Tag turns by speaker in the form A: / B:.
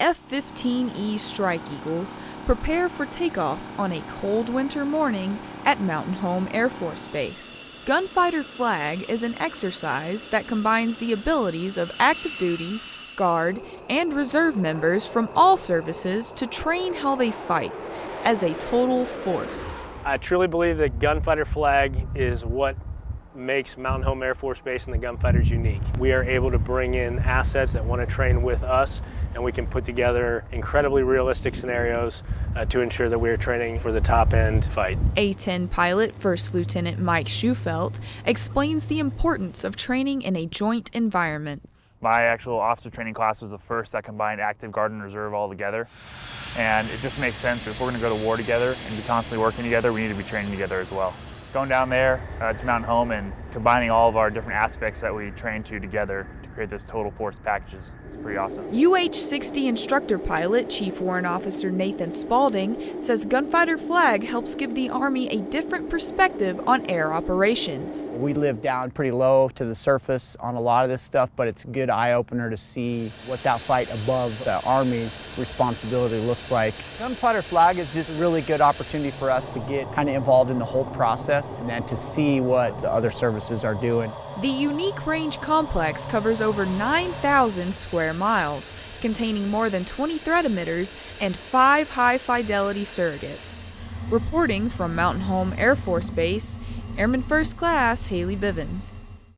A: F 15E Strike Eagles prepare for takeoff on a cold winter morning at Mountain Home Air Force Base. Gunfighter Flag is an exercise that combines the abilities of active duty, guard, and reserve members from all services to train how they fight as a total force.
B: I truly believe that Gunfighter Flag is what makes Mountain Home Air Force Base and the Gunfighters unique. We are able to bring in assets that want to train with us and we can put together incredibly realistic scenarios uh, to ensure that we are training for the top end fight.
A: A-10 pilot First Lieutenant Mike Schufelt explains the importance of training in a joint environment.
C: My actual officer training class was the first that combined active guard and reserve all together. And it just makes sense if we're going to go to war together and be constantly working together, we need to be training together as well going down there uh, to Mountain Home and combining all of our different aspects that we train to together to create this total force packages. It's pretty awesome.
A: UH-60 instructor pilot Chief Warrant Officer Nathan Spalding says Gunfighter Flag helps give the Army a different perspective on air operations.
D: We live down pretty low to the surface on a lot of this stuff, but it's a good eye-opener to see what that fight above the Army's responsibility looks like. Gunfighter Flag is just a really good opportunity for us to get kind of involved in the whole process and to see what the other services are doing.
A: The unique range complex covers over 9,000 square miles, containing more than 20 threat emitters and five high-fidelity surrogates. Reporting from Mountain Home Air Force Base, Airman First Class Haley Bivens.